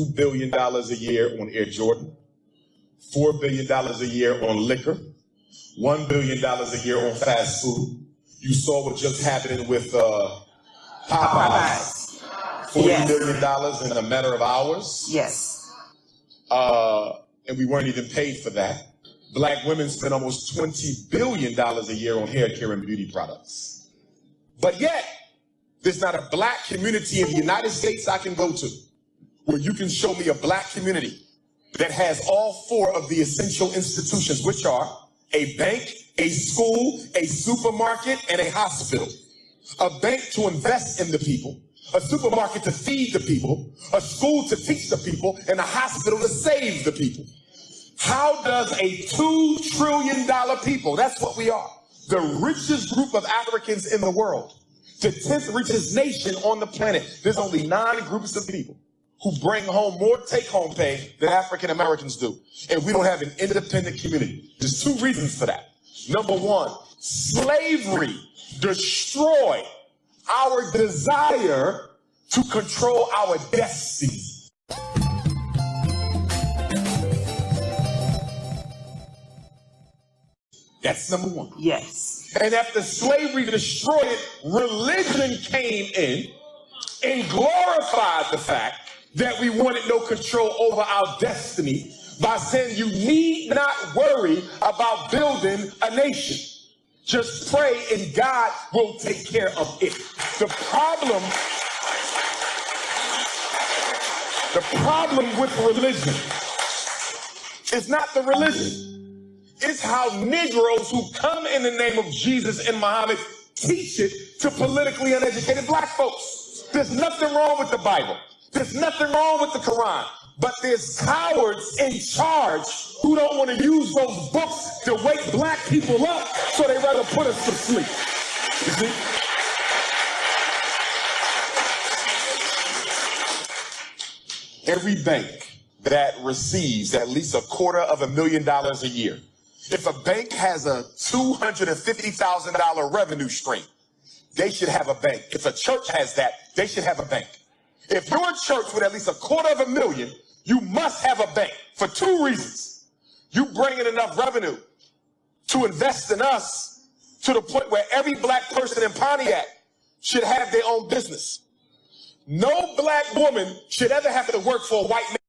$2 billion a year on Air Jordan, $4 billion a year on liquor, $1 billion a year on fast food. You saw what just happened with uh, Popeyes. 40 Yes. million dollars in a matter of hours. Yes. Uh, and we weren't even paid for that. Black women spend almost $20 billion a year on hair care and beauty products. But yet, there's not a black community in the United States I can go to where you can show me a black community that has all four of the essential institutions, which are a bank, a school, a supermarket, and a hospital. A bank to invest in the people, a supermarket to feed the people, a school to teach the people, and a hospital to save the people. How does a two trillion dollar people, that's what we are, the richest group of Africans in the world, the 10th richest nation on the planet, there's only nine groups of people who bring home more take home pay than African Americans do. And we don't have an independent community. There's two reasons for that. Number one, slavery destroyed our desire to control our destiny. That's number one. Yes. And after slavery destroyed it, religion came in and glorified the fact that we wanted no control over our destiny by saying you need not worry about building a nation. Just pray and God will take care of it. The problem, the problem with religion is not the religion. It's how Negroes who come in the name of Jesus and Muhammad teach it to politically uneducated black folks. There's nothing wrong with the Bible. There's nothing wrong with the Quran. But there's cowards in charge who don't want to use those books to wake black people up, so they rather put us to sleep. You see? Every bank that receives at least a quarter of a million dollars a year if a bank has a $250,000 revenue stream, they should have a bank. If a church has that, they should have a bank. If you're a church with at least a quarter of a million, you must have a bank for two reasons. You bring in enough revenue to invest in us to the point where every black person in Pontiac should have their own business. No black woman should ever have to work for a white man.